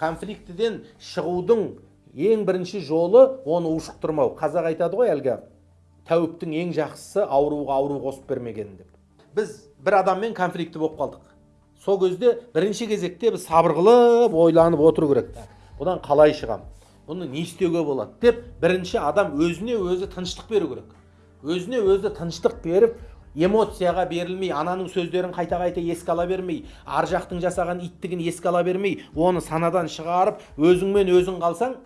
конфликтіден шығудың ең бірінші жолы оны ушықтырмау қазақ айтады ғой әлгі тәуіптің ең жақсысы ауруға ауру қосып бермеген деп. Біз бір адаммен конфликті болып қалдық. Сол кезде бірінші кезекте біз сабыр қылып ойланып отыру керек бұдан қалай шығам? Бұны не істеуге болады деп бірінші адам өзіне өзі тыныштық беру керек. Өзіне өзі тыныштық беріп эмоцияға берілмей ананың сөздерін қайта қайта еске ала бермей ар жақтың жасаған иттігін еске ала бермей оны санадан шығарып өзіңмен өзің қалсаң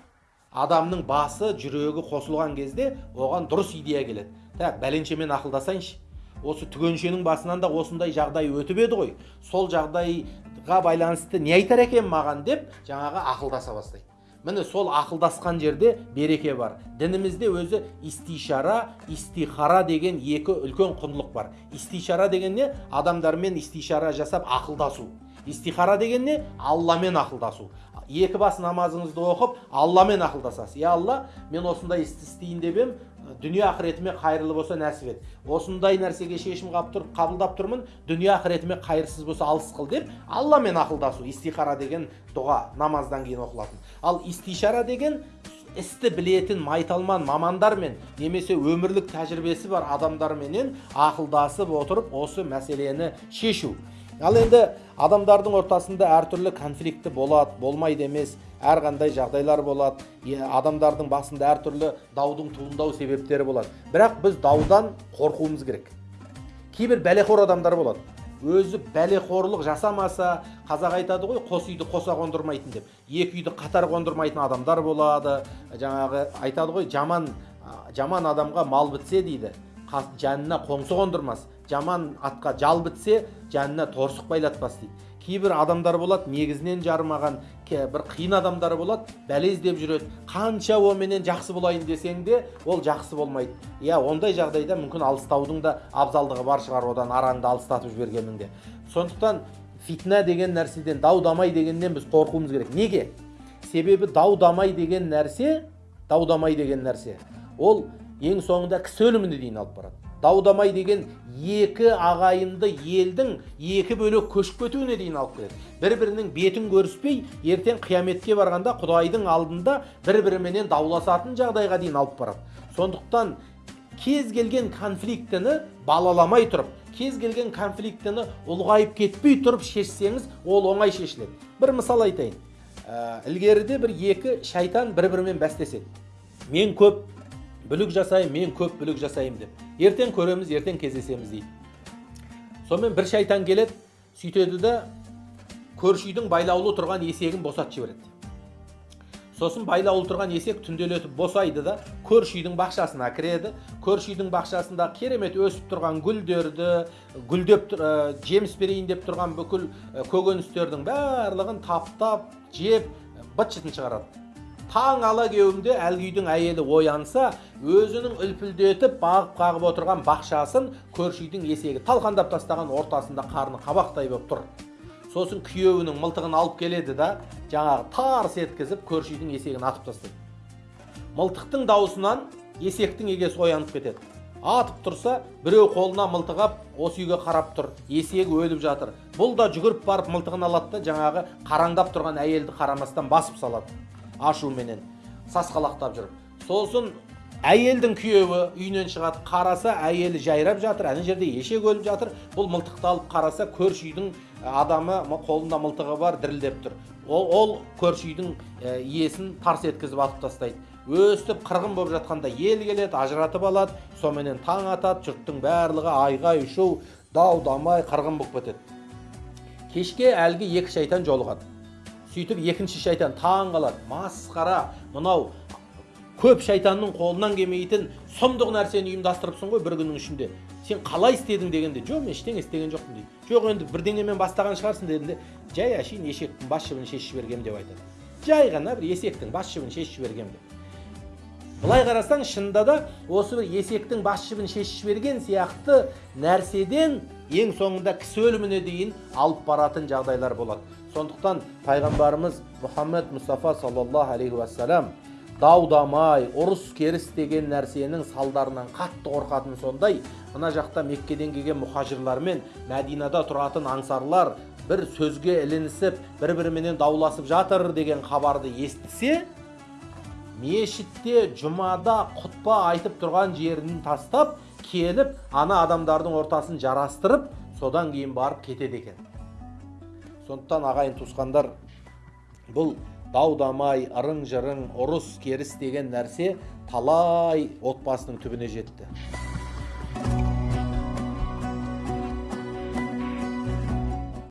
адамның басы жүрегі қосылған кезде оған дұрыс идея келеді. Так бәленшемен ақылдасайыншы. Осы түгеншенің басынан да осындай жағдай өтіп еді ғой. Сол жағдайға байланысты не айтар екен маған деп жаңағы ақылдаса бастайды. Міне сол ақылдасқан жерде береке бар. Дінімізде өзі истишара истихара деген екі үлкен құндылық бар. Истишара деген не? Адамдармен истишара жасап ақылдасу. Истихара деген не? Алламен ақылдасу. Екі бас намазыңызды оқып алламен ақылдасасыз. Иә алла мен осындай істі істейін деп едім дүние ақыретіме қайырлы болса нәсіп ет. Осындай нәрсеге шешім тұр, қабылдап тұрмын дүние ақыретіме қайырсыз болса алыс қыл деп алламен ақылдасу. Истихара деген дұға намаздан кейін оқылатын. Ал истишара деген істі білетін майталман мамандармен немесе өмірлік тәжірибесі бар адамдарменен ақылдасып отырып осы мәселені шешу. Ал енді адамдардың ортасында әртүрлі конфликті болады болмайды емес әрқандай жағдайлар болады адамдардың басында әртүрлі даудың туындау себептері болады бірақ біз даудан қорқуымыз керек. Кейбір бәлеқор адамдар болады. Өзі бәлеқорлық жасамаса қазақ айтады ғой қос үйді қоса қондырмайтын деп. Екі үйді қатар қондырмайтын адамдар болады. Жаңағы айтады ғой жаман жаман адамға мал бітсе дейді. Жанына қоңсы қондырмас жаман атқа жал бітсе жанына торсық байлатпас дейді. Кейбір адамдар болады негізінен жарымаған бір қиын адамдар болады бәле іздеп жүреді. Қанша оменен жақсы болайын десең де ол жақсы болмайды. Иә ондай жағдайда мүмкін алыстаудың да абзалдығы бар шығар одан араңды алыстатып жібергеннің де. Сондықтан фитна деген нәрседен дау дамай дегеннен біз қорқуымыз керек. Неге? Себебі дау дамай деген нәрсе дау дамай деген нәрсе. Ол ең соңында кісі өліміне дейін алып барады. Даудамай деген екі ағайынды елдің екі бөлек көшіп кетуіне дейін алып келеді. Бір бірінің бетін көріспей ертең қияметке барғанда құдайдың алдында бір біріменен дауласатын жағдайға дейін алып барады. Сондықтан кез келген конфликтіні балаламай тұрып кез келген конфликтіні ұлғайып кетпей тұрып шешсеңіз ол оңай шешіледі. Бір мысал айтайын. Ә, ілгеріде бір екі шайтан бір бірімен бәстеседі. Мен көп бүлік жасаймын мен көп бүлік жасаймын деп. Ертең көреміз ертең кездесеміз дейді. Сонымен бір шайтан келеді сөйтеді да көрші үйдің байлаулы тұрған есегін босатып жібереді. Сосын байлаулы тұрған есек түнделетіп босайды да көрші үйдің бақшасына кіреді. Көрші үйдің бақшасында керемет өсіп тұрған гүлдерді гүлдеп ә, жеміс берейін деп тұрған бүкіл ә, көкөністердің барлығын таптап жеп быт шытын шығарады. Таң ала кеуімде әлгі үйдің әйелі оянса өзінің үлпілдетіп бағып қағып отырған бақшасын көрші үйдің есегі талқандап тастаған ортасында қарны қабақтай болып тұр. Сосын күйеуінің мылтығын алып келеді да жаңағы тарс еткізіп көрші үйдің есегін атып тастайды. Мылтықтың даусынан есектің егесі оянып кетеді. Атып тұрса біреу қолына мылтық алып осы үйге қарап тұр. Есегі өліп жатыр. Бұл да жүгіріп барып мылтығын алады да жаңағы қараңдап тұрған әйелді қарамастан басып салады. Ашуменен сасқалақтап жүріп. Сосын әйелдің күйеуі үйінен шығады қараса әйелі жайрап жатыр ана жерде ешек өліп жатыр. Бұл мылтықты алып қараса көрші үйдің адамы қолында мылтығы бар дірілдеп тұр. Ол, ол көрші үйдің иесін тарс еткізіп атып тастайды. Өстіп қырғын болып жатқанда ел келеді ажыратып алады соменен таң атады жұрттың барлығы айғай шу дау дамай қырғын болып кетеді. Кешке әлгі екі шайтан жолығады. Сөйтіп екінші шайтан таң қалады. Масқара мынау көп шайтанның қолынан келмейтін сұмдық нәрсені ұйымдастырыпсың ғой бір күннің ішінде. Сен қалай істедің дегенде жоқ мен ештеңе істеген жоқпын дейді. Жоқ енді бірдеңемен бастаған шығарсың дедім жай әшейін ешектің бас жібін шешіп жібергенмін деп айтады. Жай ғана бір есектің бас жібін шешіп жібергенмін деп. Былай қарасаң шынында да осы бір есектің бас жібін шешіп жіберген сияқты нәрседен ең соңында кісі өліміне дейін алып баратын жағдайлар болады. Сондықтан пайғамбарымыз мұхаммед мұстафа саллаллаху алейхи уассалам дау дамай ұрыс керіс деген нәрсенің салдарынан қатты қорқатын сондай мына жақта меккеден келген мұхажирлар мен мәдинада тұратын аңсарлар бір сөзге ілінісіп бір біріменен дауласып жатыр деген хабарды естісе мешітте жұмада құтпа айтып тұрған жерін тастап келіп ана адамдардың ортасын жарастырып содан кейін барып кетеді екен. Сондықтан ағайын туысқандар бұл дау дамай ырың жырың ұрыс керіс деген нәрсе талай отбасының түбіне жетті.